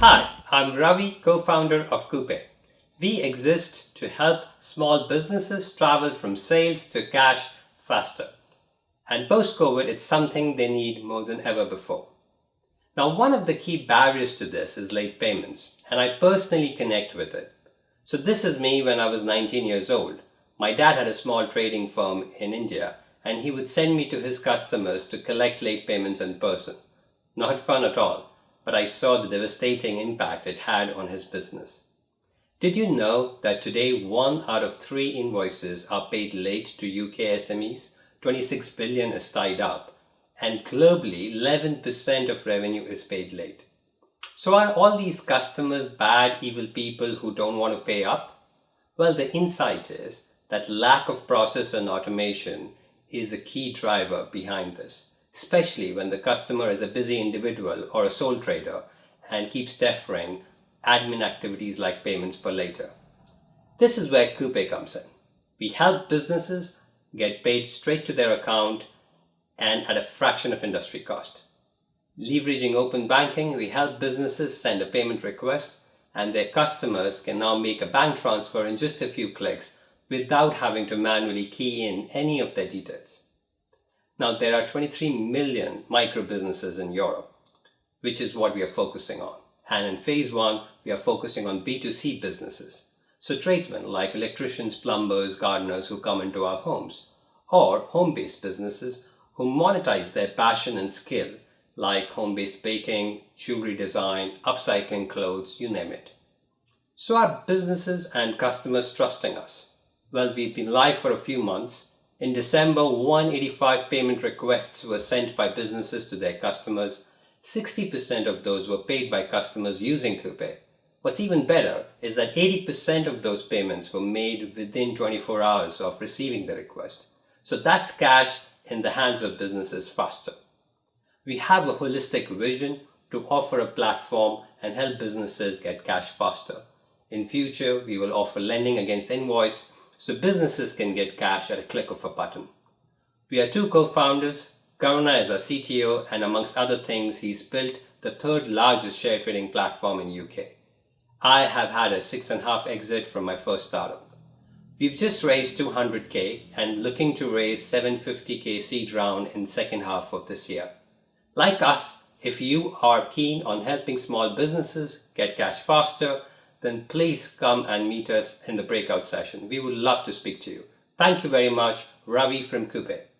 Hi, I'm Ravi, co-founder of Coupe. We exist to help small businesses travel from sales to cash faster. And post-COVID, it's something they need more than ever before. Now, one of the key barriers to this is late payments, and I personally connect with it. So this is me when I was 19 years old. My dad had a small trading firm in India, and he would send me to his customers to collect late payments in person. Not fun at all but I saw the devastating impact it had on his business. Did you know that today one out of three invoices are paid late to UK SMEs? 26 billion is tied up and globally 11% of revenue is paid late. So are all these customers bad, evil people who don't want to pay up? Well, the insight is that lack of process and automation is a key driver behind this especially when the customer is a busy individual or a sole trader and keeps deferring admin activities like payments for later. This is where Coupe comes in. We help businesses get paid straight to their account and at a fraction of industry cost. Leveraging open banking, we help businesses send a payment request and their customers can now make a bank transfer in just a few clicks without having to manually key in any of their details. Now, there are 23 million micro businesses in Europe, which is what we are focusing on. And in phase one, we are focusing on B2C businesses. So tradesmen like electricians, plumbers, gardeners who come into our homes, or home-based businesses who monetize their passion and skill like home-based baking, jewelry design, upcycling clothes, you name it. So are businesses and customers trusting us? Well, we've been live for a few months in December, 185 payment requests were sent by businesses to their customers. 60% of those were paid by customers using Coupe. What's even better is that 80% of those payments were made within 24 hours of receiving the request. So that's cash in the hands of businesses faster. We have a holistic vision to offer a platform and help businesses get cash faster. In future, we will offer lending against invoice, so businesses can get cash at a click of a button. We are two co-founders. Karuna is our CTO and amongst other things, he's built the third largest share trading platform in UK. I have had a six and a half exit from my first startup. We've just raised 200k and looking to raise 750k seed round in second half of this year. Like us, if you are keen on helping small businesses get cash faster, then please come and meet us in the breakout session. We would love to speak to you. Thank you very much. Ravi from Coupe.